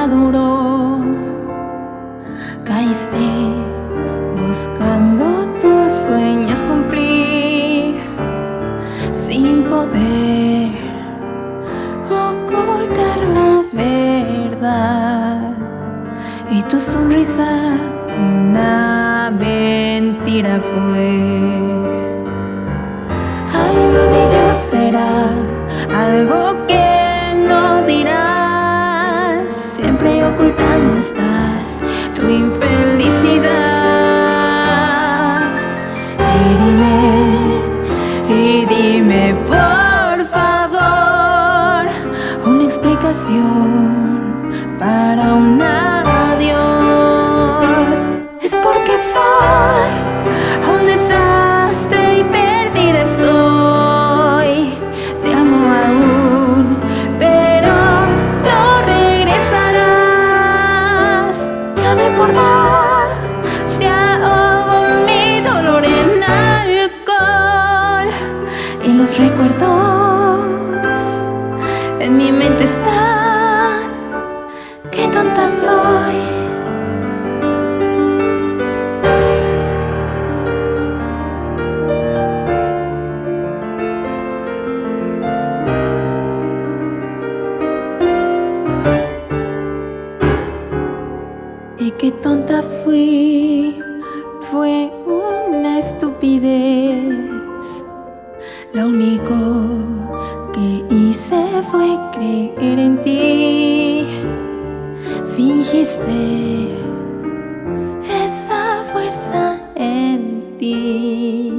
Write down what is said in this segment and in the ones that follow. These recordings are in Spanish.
maduro. Caíste buscando tus sueños cumplir sin poder ocultar la verdad. Y tu sonrisa una mentira fue. Ocultando estás tu infelicidad. Y dime, y dime por favor una explicación para un qué tonta fui, fue una estupidez. Lo único que hice fue creer en ti. Fingiste esa fuerza en ti.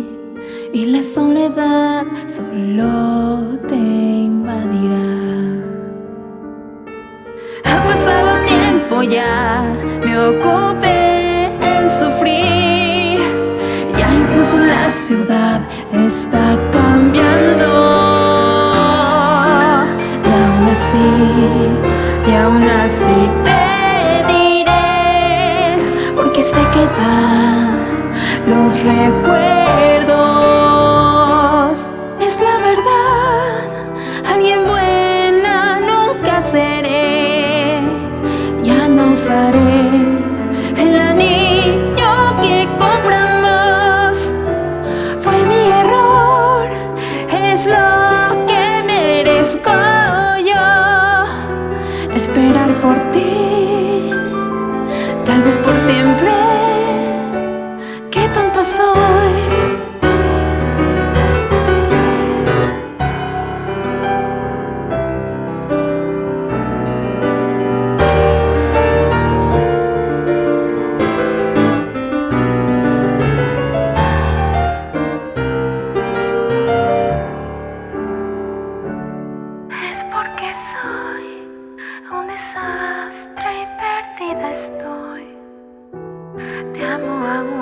Y la soledad solo te invadirá. Ha pasado tiempo ya, me ocupé en sufrir. Ya incluso la ciudad está cambiando. Y aún así, y aún así te diré, porque se quedan los recuerdos. Es la verdad, alguien buena nunca seré. Ya no usaré siempre. Te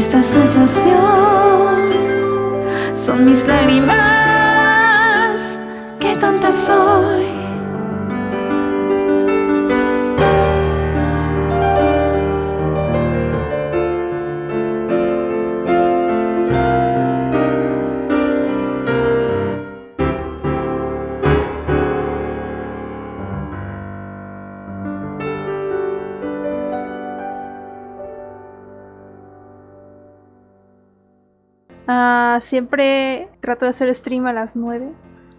Esta sensación son mis lágrimas. Qué tonta soy. Ah, siempre trato de hacer stream a las 9.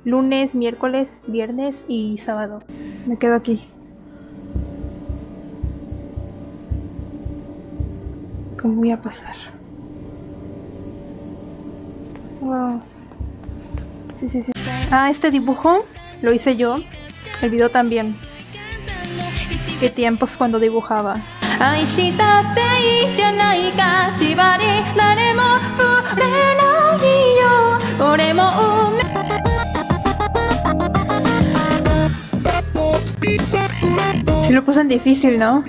Lunes, miércoles, viernes y sábado. Me quedo aquí. ¿Cómo voy a pasar? Vamos. Sí, sí, sí. Ah, este dibujo lo hice yo. El video también. Qué tiempos cuando dibujaba. Lo puso en difícil, ¿no?